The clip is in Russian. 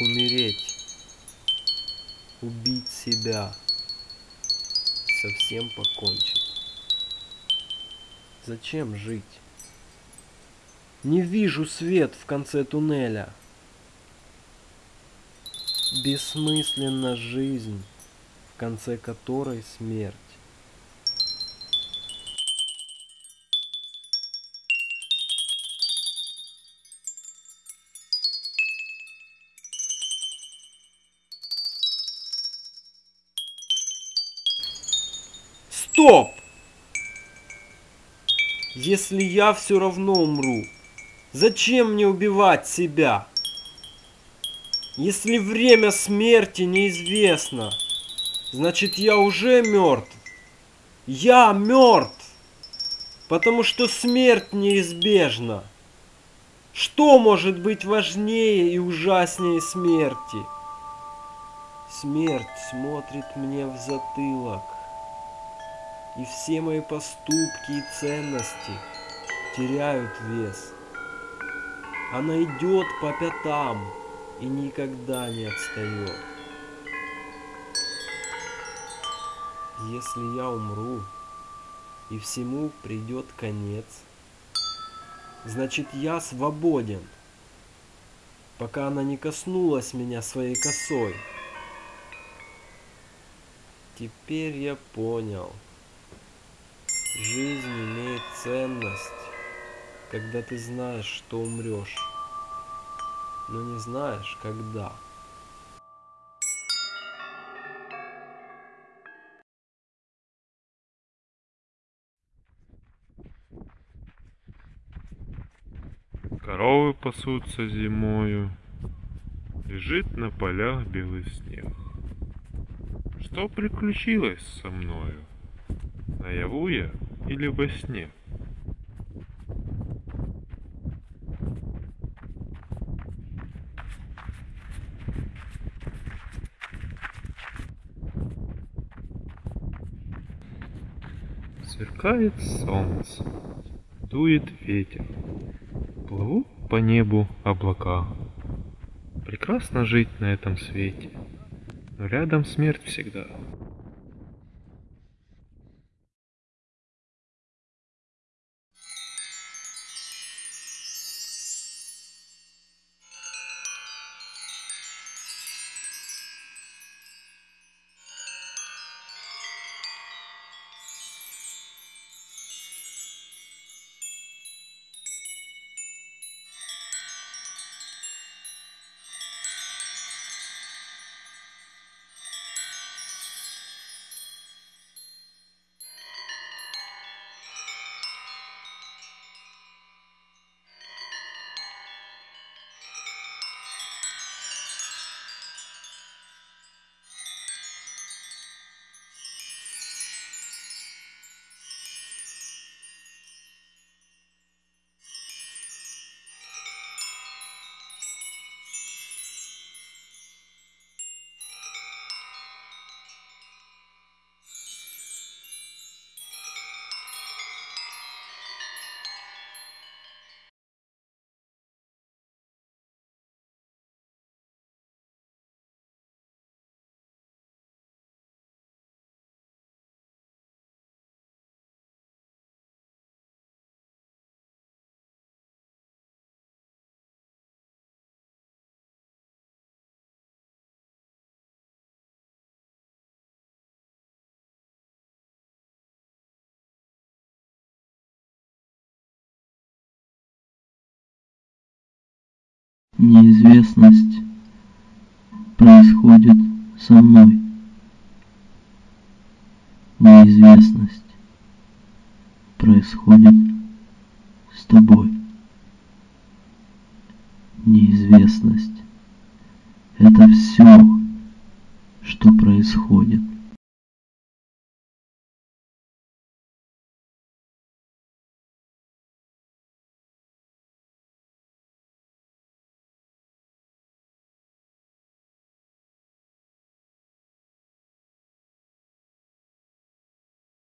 умереть, убить себя, совсем покончить. Зачем жить? Не вижу свет в конце туннеля. Бессмысленна жизнь, в конце которой смерть. Стоп! Если я все равно умру, зачем мне убивать себя? Если время смерти неизвестно, значит я уже мертв. Я мертв, потому что смерть неизбежна. Что может быть важнее и ужаснее смерти? Смерть смотрит мне в затылок и все мои поступки и ценности теряют вес. Она идет по пятам и никогда не отстает. Если я умру, и всему придет конец, значит я свободен, пока она не коснулась меня своей косой. Теперь я понял. Жизнь имеет ценность, когда ты знаешь, что умрешь, но не знаешь, когда. Коровы пасутся зимою, Лежит на полях белый снег. Что приключилось со мною? Наяву я или во сне? Сверкает солнце, дует ветер, плывут по небу облака. Прекрасно жить на этом свете, но рядом смерть всегда. Неизвестность происходит со мной. Неизвестность происходит с тобой. Неизвестность – это все, что происходит.